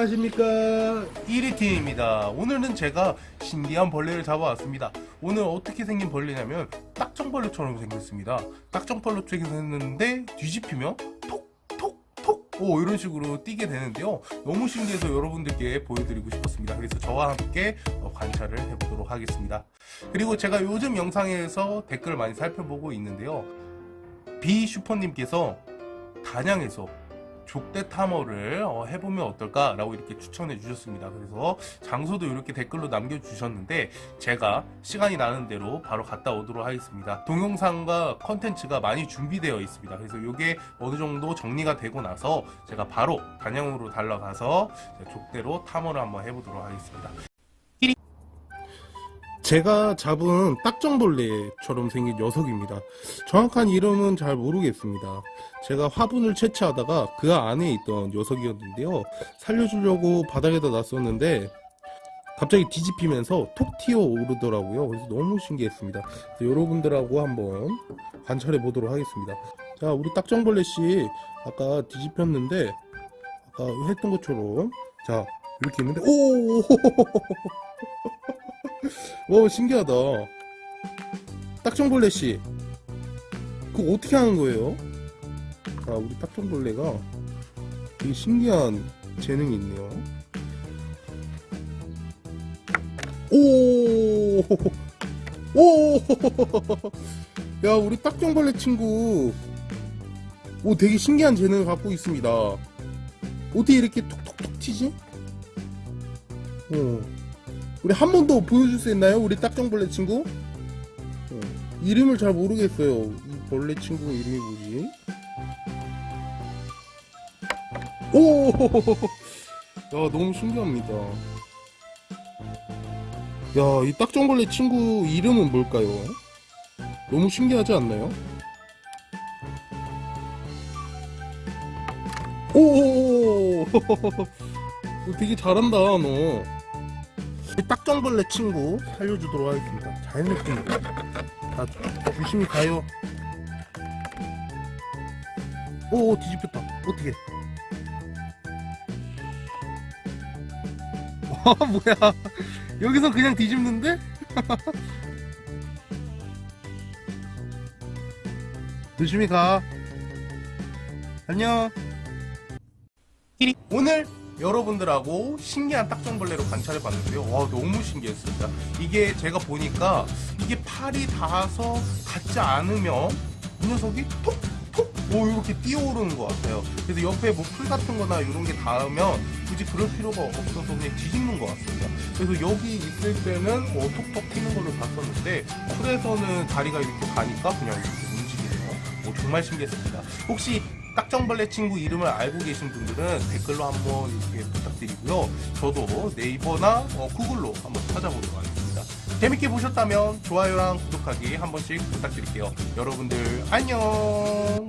안녕하십니까? 1위팀입니다. 오늘은 제가 신기한 벌레를 잡아왔습니다. 오늘 어떻게 생긴 벌레냐면 딱정벌레처럼 생겼습니다. 딱정벌레처럼 생겼는데 뒤집히면 톡톡톡 오 이런 식으로 뛰게 되는데요. 너무 신기해서 여러분들께 보여드리고 싶었습니다. 그래서 저와 함께 어, 관찰을 해보도록 하겠습니다. 그리고 제가 요즘 영상에서 댓글을 많이 살펴보고 있는데요. 비슈퍼님께서 단양에서 족대 탐험을 어, 해보면 어떨까 라고 이렇게 추천해 주셨습니다. 그래서 장소도 이렇게 댓글로 남겨주셨는데 제가 시간이 나는 대로 바로 갔다 오도록 하겠습니다. 동영상과 컨텐츠가 많이 준비되어 있습니다. 그래서 이게 어느 정도 정리가 되고 나서 제가 바로 단양으로 달려가서 족대로 탐험을 한번 해보도록 하겠습니다. 제가 잡은 딱정벌레처럼 생긴 녀석입니다. 정확한 이름은 잘 모르겠습니다. 제가 화분을 채취하다가 그 안에 있던 녀석이었는데요. 살려주려고 바닥에다 놨었는데 갑자기 뒤집히면서 톡 튀어 오르더라고요. 그래서 너무 신기했습니다. 그래서 여러분들하고 한번 관찰해 보도록 하겠습니다. 자, 우리 딱정벌레 씨 아까 뒤집혔는데 아까 했던 것처럼 자 이렇게 있는데 오 와 신기하다 딱정벌레 씨 그거 어떻게 하는 거예요? 자 우리 딱정벌레가 되게 신기한 재능이 있네요 오! 오! 야 우리 딱정벌레 친구 오 되게 신기한 재능을 갖고 있습니다 어떻게 이렇게 톡톡톡 튀지? 어. 우리 한 번 더 보여줄 수 있나요? 우리 딱정벌레 친구? 어, 이름을 잘 모르겠어요. 이 벌레 친구 이름이 뭐지? 오! 야, 너무 신기합니다. 야, 이 딱정벌레 친구 이름은 뭘까요? 너무 신기하지 않나요? 오! 되게 잘한다, 너. 이 딱정벌레 친구 살려주도록 하겠습니다. 잘 느낍니다. 자, 조심히 가요. 오, 뒤집혔다. 어떻게? 와, 뭐야. 여기서 그냥 뒤집는데? 조심히 가. 안녕. 오늘 여러분들하고 신기한 딱정벌레로 관찰해 봤는데요. 와, 너무 신기했습니다. 이게 제가 보니까 이게 팔이 닿아서 닿지 않으면 이 녀석이 톡톡 오 이렇게 뛰어오르는 것 같아요. 그래서 옆에 뭐 풀 같은 거나 이런 게 닿으면 굳이 그럴 필요가 없어서 그냥 뒤집는 것 같습니다. 그래서 여기 있을 때는 어, 톡톡 튀는 거를 봤었는데 풀에서는 다리가 이렇게 가니까 그냥 이렇게 움직이네요. 오, 정말 신기했습니다. 혹시 딱정벌레 친구 이름을 알고 계신 분들은 댓글로 한번 이렇게 부탁드리고요. 저도 네이버나 어, 구글로 한번 찾아보도록 하겠습니다. 재밌게 보셨다면 좋아요랑 구독하기 한 번씩 부탁드릴게요. 여러분들 안녕!